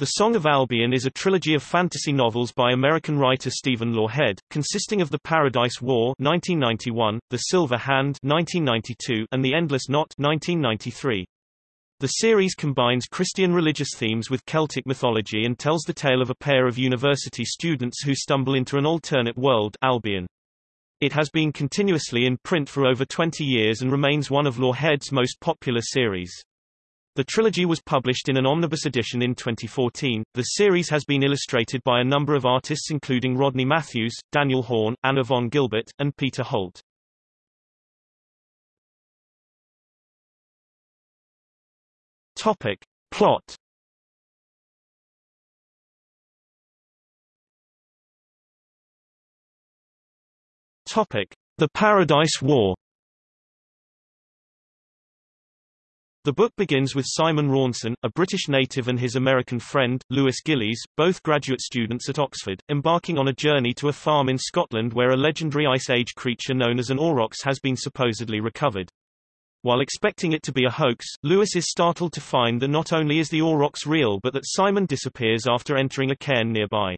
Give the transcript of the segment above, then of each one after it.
The Song of Albion is a trilogy of fantasy novels by American writer Stephen Lawhead, consisting of The Paradise War 1991, The Silver Hand 1992, and The Endless Knot 1993. The series combines Christian religious themes with Celtic mythology and tells the tale of a pair of university students who stumble into an alternate world Albion. It has been continuously in print for over 20 years and remains one of Lawhead's most popular series. The trilogy was published in an omnibus edition in 2014. The series has been illustrated by a number of artists including Rodney Matthews, Daniel Horn, Anna von Gilbert, and Peter Holt. Topic. Plot Topic. The Paradise War The book begins with Simon Rawson, a British native and his American friend, Lewis Gillies, both graduate students at Oxford, embarking on a journey to a farm in Scotland where a legendary Ice Age creature known as an aurochs has been supposedly recovered. While expecting it to be a hoax, Lewis is startled to find that not only is the aurochs real but that Simon disappears after entering a cairn nearby.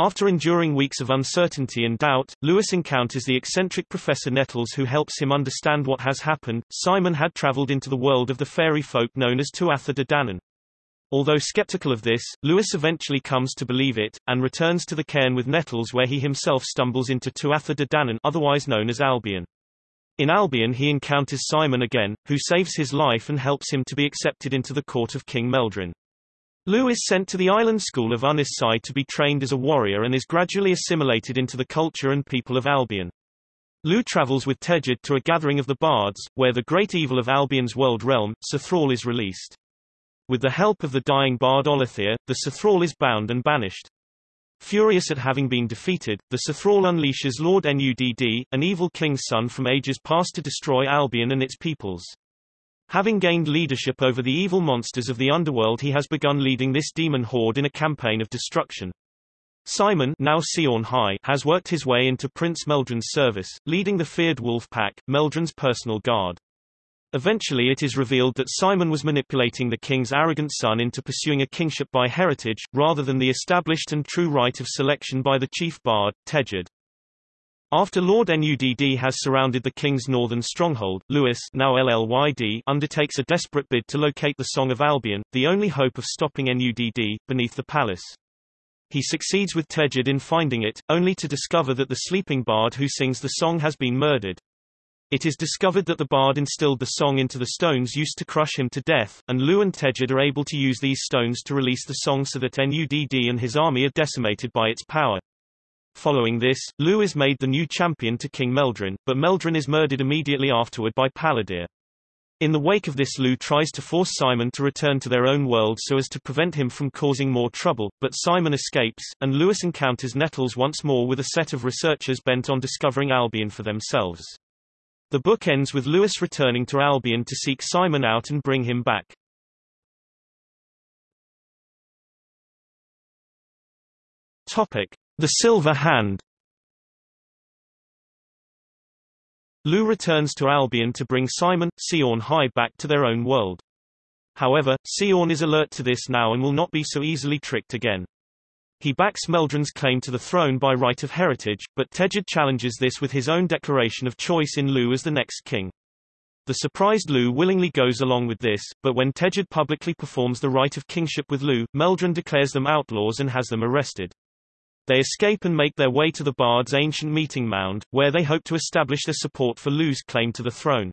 After enduring weeks of uncertainty and doubt, Lewis encounters the eccentric Professor Nettles who helps him understand what has happened. Simon had traveled into the world of the fairy folk known as Tuatha De Danann. Although skeptical of this, Lewis eventually comes to believe it, and returns to the cairn with Nettles where he himself stumbles into Tuatha De Danann otherwise known as Albion. In Albion he encounters Simon again, who saves his life and helps him to be accepted into the court of King Meldryn. Lou is sent to the island school of Ynys Sci to be trained as a warrior and is gradually assimilated into the culture and people of Albion. Lou travels with Tegid to a gathering of the bards, where the great evil of Albion's world realm, Sothrall is released. With the help of the dying bard Ollathir, the Sothrall is bound and banished. Furious at having been defeated, the Sothrall unleashes Lord Nudd, an evil king's son from ages past to destroy Albion and its peoples. Having gained leadership over the evil monsters of the underworld he has begun leading this demon horde in a campaign of destruction. Simon now Siawn Hy has worked his way into Prince Meldrin's service, leading the feared wolf pack, Meldrin's personal guard. Eventually it is revealed that Simon was manipulating the king's arrogant son into pursuing a kingship by heritage, rather than the established and true right of selection by the chief bard, Tegid. After Lord Nudd has surrounded the king's northern stronghold, Lewis now LLYD undertakes a desperate bid to locate the Song of Albion, the only hope of stopping Nudd, beneath the palace. He succeeds with Tegid in finding it, only to discover that the sleeping bard who sings the song has been murdered. It is discovered that the bard instilled the song into the stones used to crush him to death, and Lou and Tegid are able to use these stones to release the song so that Nudd and his army are decimated by its power. Following this, Lou is made the new champion to King Meldryn, but Meldryn is murdered immediately afterward by Paladyr. In the wake of this Lou tries to force Simon to return to their own world so as to prevent him from causing more trouble, but Simon escapes, and Lewis encounters Nettles once more with a set of researchers bent on discovering Albion for themselves. The book ends with Lewis returning to Albion to seek Simon out and bring him back. Topic. The Silver Hand Lou returns to Albion to bring Simon, Siawn Hy back to their own world. However, Siawn is alert to this now and will not be so easily tricked again. He backs Meldrin's claim to the throne by right of heritage, but Tegid challenges this with his own declaration of choice in Lu as the next king. The surprised Lu willingly goes along with this, but when Tegid publicly performs the right of kingship with Lu, Meldrin declares them outlaws and has them arrested. They escape and make their way to the Bard's ancient meeting mound, where they hope to establish their support for Lu's claim to the throne.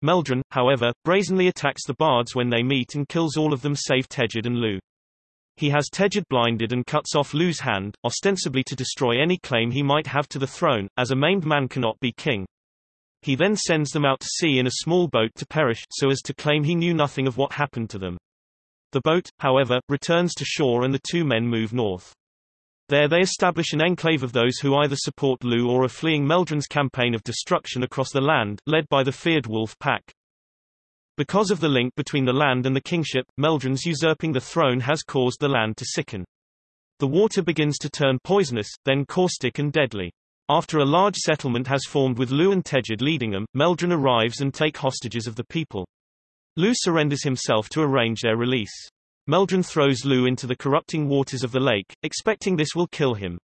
Meldrin, however, brazenly attacks the Bards when they meet and kills all of them save Tegid and Lu. He has Tegid blinded and cuts off Lu's hand, ostensibly to destroy any claim he might have to the throne, as a maimed man cannot be king. He then sends them out to sea in a small boat to perish, so as to claim he knew nothing of what happened to them. The boat, however, returns to shore and the two men move north. There they establish an enclave of those who either support Lu or are fleeing Meldrin's campaign of destruction across the land, led by the feared wolf pack. Because of the link between the land and the kingship, Meldrin's usurping the throne has caused the land to sicken. The water begins to turn poisonous, then caustic and deadly. After a large settlement has formed with Lu and Tegid leading them, Meldrin arrives and take hostages of the people. Lu surrenders himself to arrange their release. Meldrin throws Lu into the corrupting waters of the lake, expecting this will kill him.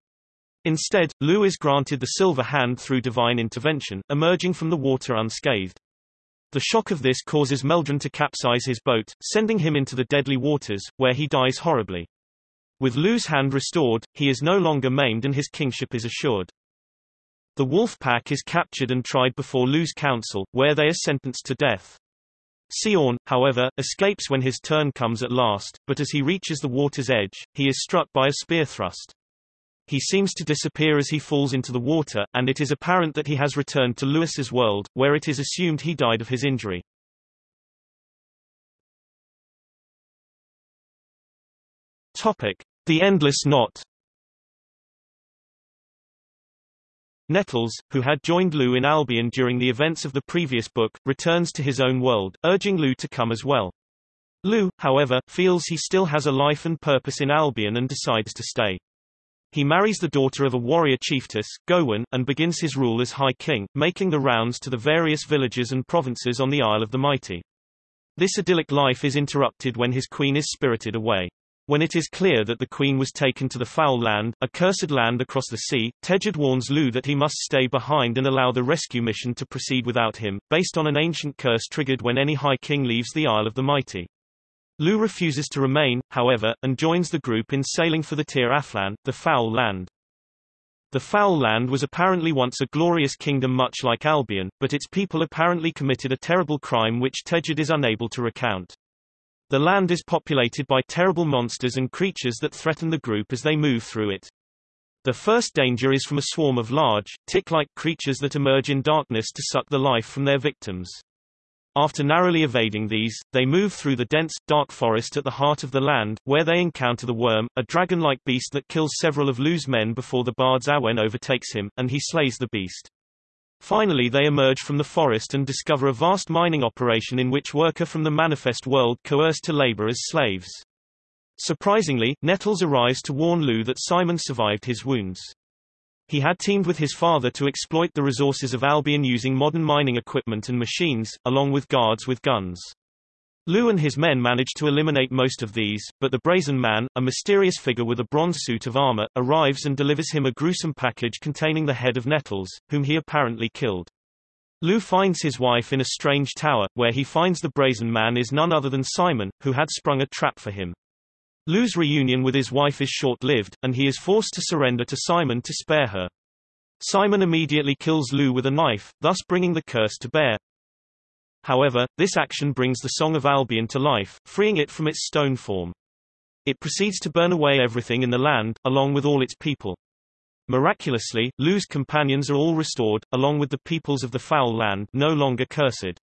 Instead, Lu is granted the silver hand through divine intervention, emerging from the water unscathed. The shock of this causes Meldrin to capsize his boat, sending him into the deadly waters, where he dies horribly. With Lu's hand restored, he is no longer maimed and his kingship is assured. The wolf pack is captured and tried before Lu's council, where they are sentenced to death. Siawn, however, escapes when his turn comes at last, but as he reaches the water's edge, he is struck by a spear thrust. He seems to disappear as he falls into the water, and it is apparent that he has returned to Lewis's world, where it is assumed he died of his injury. Topic. The Endless Knot Nettles, who had joined Lu in Albion during the events of the previous book, returns to his own world, urging Lu to come as well. Lu, however, feels he still has a life and purpose in Albion and decides to stay. He marries the daughter of a warrior chiefess, Goewyn, and begins his rule as High King, making the rounds to the various villages and provinces on the Isle of the Mighty. This idyllic life is interrupted when his queen is spirited away. When it is clear that the queen was taken to the foul land, a cursed land across the sea, Tegid warns Lu that he must stay behind and allow the rescue mission to proceed without him, based on an ancient curse triggered when any High King leaves the Isle of the Mighty. Lu refuses to remain, however, and joins the group in sailing for the Tir Aflan, the Foul Land. The Foul Land was apparently once a glorious kingdom much like Albion, but its people apparently committed a terrible crime which Tegid is unable to recount. The land is populated by terrible monsters and creatures that threaten the group as they move through it. The first danger is from a swarm of large, tick-like creatures that emerge in darkness to suck the life from their victims. After narrowly evading these, they move through the dense, dark forest at the heart of the land, where they encounter the Worm, a dragon-like beast that kills several of Lu's men before the bard's Awen overtakes him, and he slays the beast. Finally they emerge from the forest and discover a vast mining operation in which worker from the manifest world coerced to labor as slaves. Surprisingly, Nettles arrives to warn Lu that Simon survived his wounds. He had teamed with his father to exploit the resources of Albion using modern mining equipment and machines, along with guards with guns. Lu and his men manage to eliminate most of these, but the Brazen Man, a mysterious figure with a bronze suit of armor, arrives and delivers him a gruesome package containing the head of Nettles, whom he apparently killed. Lu finds his wife in a strange tower, where he finds the Brazen Man is none other than Simon, who had sprung a trap for him. Lu's reunion with his wife is short-lived, and he is forced to surrender to Simon to spare her. Simon immediately kills Lu with a knife, thus bringing the curse to bear. However, this action brings the Song of Albion to life, freeing it from its stone form. It proceeds to burn away everything in the land, along with all its people. Miraculously, Lu's companions are all restored, along with the peoples of the foul land no longer cursed.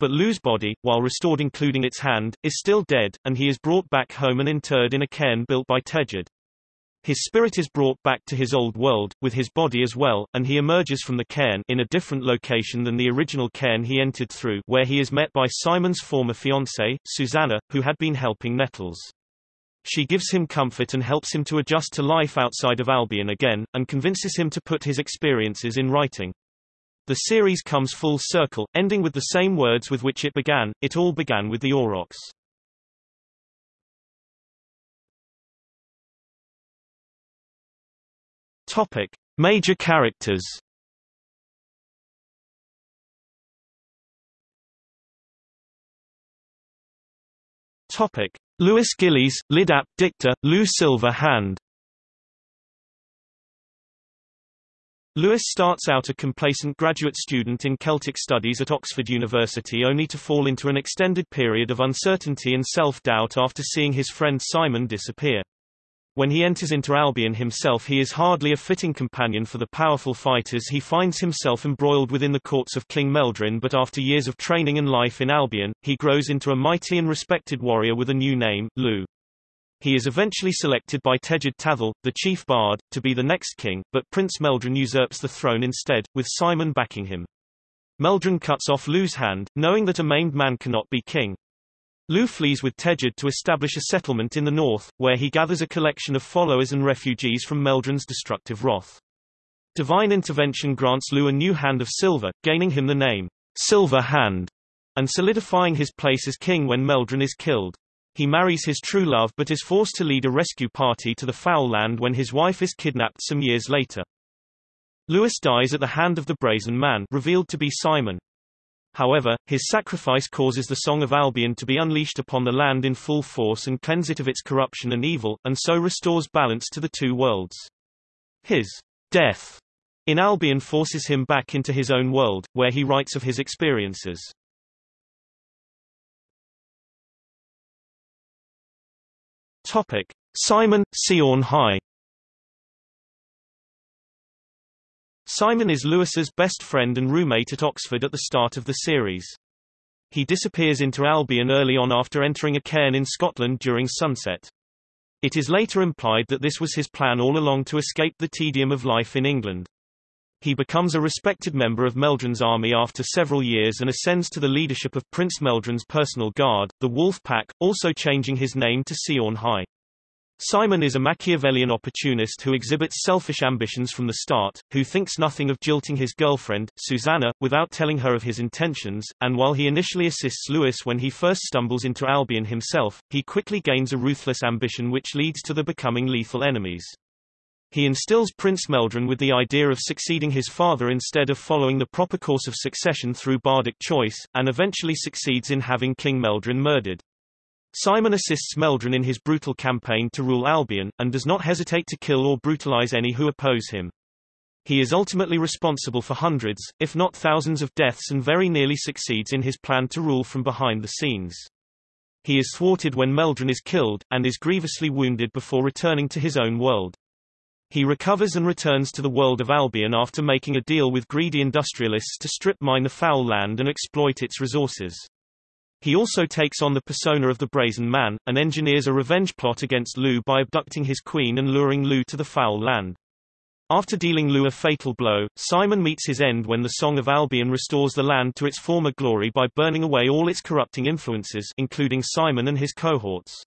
But Lu's body, while restored including its hand, is still dead, and he is brought back home and interred in a cairn built by Tegid. His spirit is brought back to his old world, with his body as well, and he emerges from the cairn in a different location than the original cairn he entered through where he is met by Simon's former fiancée, Susanna, who had been helping Nettles. She gives him comfort and helps him to adjust to life outside of Albion again, and convinces him to put his experiences in writing. The series comes full circle, ending with the same words with which it began, it all began with the Aurochs. Topic: Major characters. Topic: Lewis Gillies, Lidap Dicta, Lu Silver Hand. Lewis starts out a complacent graduate student in Celtic studies at Oxford University only to fall into an extended period of uncertainty and self-doubt after seeing his friend Simon disappear. When he enters into Albion himself he is hardly a fitting companion for the powerful fighters he finds himself embroiled within the courts of King Meldryn but after years of training and life in Albion, he grows into a mighty and respected warrior with a new name, Lu. He is eventually selected by Tegid Tathal, the chief bard, to be the next king, but Prince Meldrin usurps the throne instead, with Simon backing him. Meldrin cuts off Lu's hand, knowing that a maimed man cannot be king. Lu flees with Tegid to establish a settlement in the north, where he gathers a collection of followers and refugees from Meldrin's destructive wrath. Divine intervention grants Lu a new hand of silver, gaining him the name, Silver Hand, and solidifying his place as king when Meldrin is killed. He marries his true love but is forced to lead a rescue party to the Foul Land when his wife is kidnapped some years later. Lewis dies at the hand of the Brazen Man revealed to be Simon. However, his sacrifice causes the Song of Albion to be unleashed upon the land in full force and cleanse it of its corruption and evil, and so restores balance to the two worlds. His death in Albion forces him back into his own world, where he writes of his experiences. Topic: Simon, Siawn Hy Simon is Lewis's best friend and roommate at Oxford at the start of the series. He disappears into Albion early on after entering a cairn in Scotland during sunset. It is later implied that this was his plan all along to escape the tedium of life in England. He becomes a respected member of Meldron's army after several years and ascends to the leadership of Prince Meldron's personal guard, the Wolf Pack, also changing his name to Siawn Hy. Simon is a Machiavellian opportunist who exhibits selfish ambitions from the start, who thinks nothing of jilting his girlfriend, Susanna, without telling her of his intentions, and while he initially assists Lewis when he first stumbles into Albion himself, he quickly gains a ruthless ambition which leads to the becoming lethal enemies. He instills Prince Meldrin with the idea of succeeding his father instead of following the proper course of succession through bardic choice, and eventually succeeds in having King Meldryn murdered. Simon assists Meldron in his brutal campaign to rule Albion, and does not hesitate to kill or brutalize any who oppose him. He is ultimately responsible for hundreds, if not thousands of deaths and very nearly succeeds in his plan to rule from behind the scenes. He is thwarted when Meldron is killed, and is grievously wounded before returning to his own world. He recovers and returns to the world of Albion after making a deal with greedy industrialists to strip mine the foul land and exploit its resources. He also takes on the persona of the Brazen Man, and engineers a revenge plot against Lu by abducting his queen and luring Lu to the foul land. After dealing Lu a fatal blow, Simon meets his end when the Song of Albion restores the land to its former glory by burning away all its corrupting influences including Simon and his cohorts.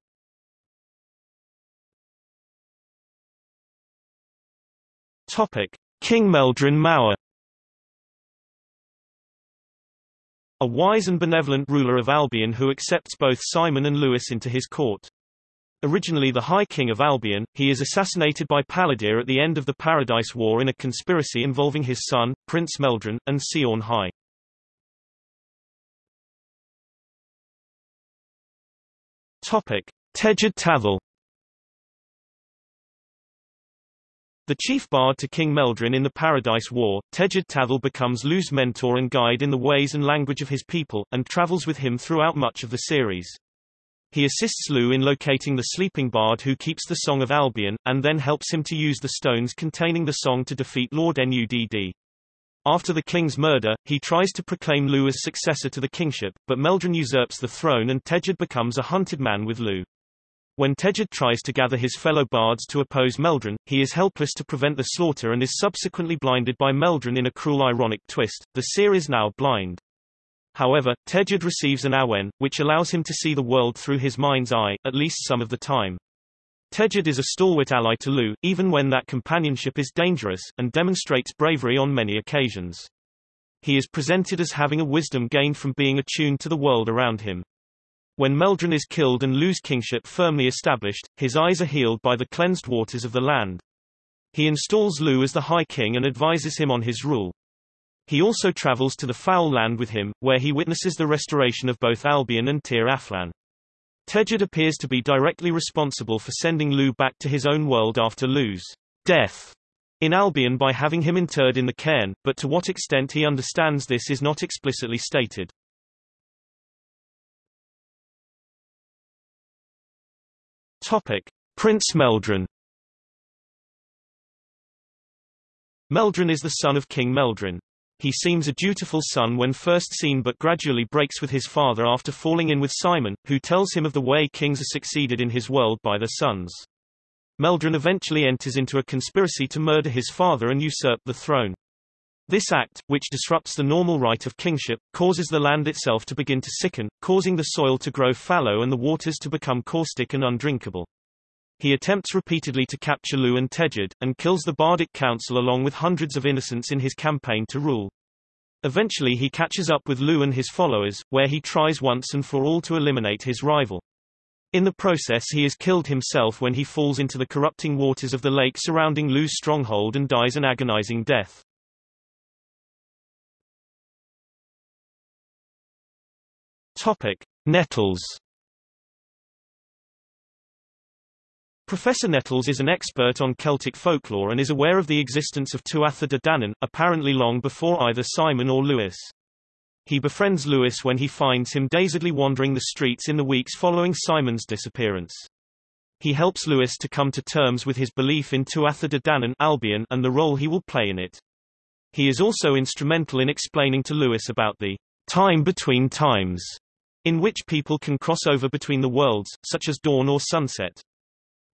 Topic. King Meldryn Mawr A wise and benevolent ruler of Albion who accepts both Simon and Lewis into his court. Originally the High King of Albion, he is assassinated by Paladyr at the end of the Paradise War in a conspiracy involving his son, Prince Meldron, and Siawn Hy. Topic. Tegid Tathal The chief bard to King Meldryn in the Paradise War, Tegid Tathal becomes Lu's mentor and guide in the ways and language of his people, and travels with him throughout much of the series. He assists Lu in locating the sleeping bard who keeps the Song of Albion, and then helps him to use the stones containing the song to defeat Lord Nudd. After the king's murder, he tries to proclaim Lu as successor to the kingship, but Meldrin usurps the throne and Tegid becomes a hunted man with Lu. When Tegid tries to gather his fellow bards to oppose Meldron, he is helpless to prevent the slaughter and is subsequently blinded by Meldron in a cruel ironic twist. The seer is now blind. However, Tegid receives an awen, which allows him to see the world through his mind's eye, at least some of the time. Tegid is a stalwart ally to Lu, even when that companionship is dangerous, and demonstrates bravery on many occasions. He is presented as having a wisdom gained from being attuned to the world around him. When Meldron is killed and Lu's kingship firmly established, his eyes are healed by the cleansed waters of the land. He installs Lu as the High King and advises him on his rule. He also travels to the Foul Land with him, where he witnesses the restoration of both Albion and Tir Aflan. Tegid appears to be directly responsible for sending Lu back to his own world after Lu's death in Albion by having him interred in the cairn, but to what extent he understands this is not explicitly stated. Topic: Prince Meldron. Meldron is the son of King Meldryn. He seems a dutiful son when first seen but gradually breaks with his father after falling in with Simon, who tells him of the way kings are succeeded in his world by their sons. Meldron eventually enters into a conspiracy to murder his father and usurp the throne. This act, which disrupts the normal right of kingship, causes the land itself to begin to sicken, causing the soil to grow fallow and the waters to become caustic and undrinkable. He attempts repeatedly to capture Lu and Tegid, and kills the Bardic Council along with hundreds of innocents in his campaign to rule. Eventually he catches up with Lu and his followers, where he tries once and for all to eliminate his rival. In the process he is killed himself when he falls into the corrupting waters of the lake surrounding Lu's stronghold and dies an agonizing death. Topic: Nettles. Professor Nettles is an expert on Celtic folklore and is aware of the existence of Tuatha De Danann, apparently long before either Simon or Lewis. He befriends Lewis when he finds him dazedly wandering the streets in the weeks following Simon's disappearance. He helps Lewis to come to terms with his belief in Tuatha De Danann Albion and the role he will play in it. He is also instrumental in explaining to Lewis about the time between times, in which people can cross over between the worlds, such as dawn or sunset.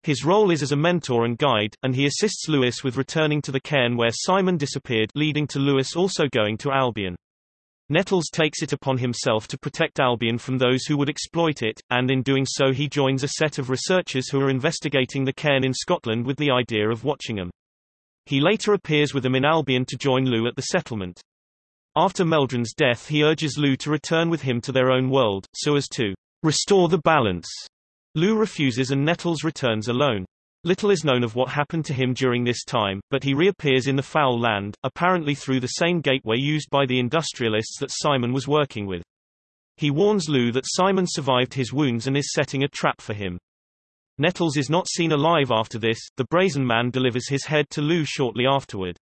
His role is as a mentor and guide, and he assists Lewis with returning to the cairn where Simon disappeared leading to Lewis also going to Albion. Nettles takes it upon himself to protect Albion from those who would exploit it, and in doing so he joins a set of researchers who are investigating the cairn in Scotland with the idea of watching them. He later appears with them in Albion to join Lu at the settlement. After Meldron's death he urges Lou to return with him to their own world, so as to restore the balance. Lou refuses and Nettles returns alone. Little is known of what happened to him during this time, but he reappears in the Foul Land, apparently through the same gateway used by the industrialists that Simon was working with. He warns Lou that Simon survived his wounds and is setting a trap for him. Nettles is not seen alive after this, the Brazen Man delivers his head to Lou shortly afterward.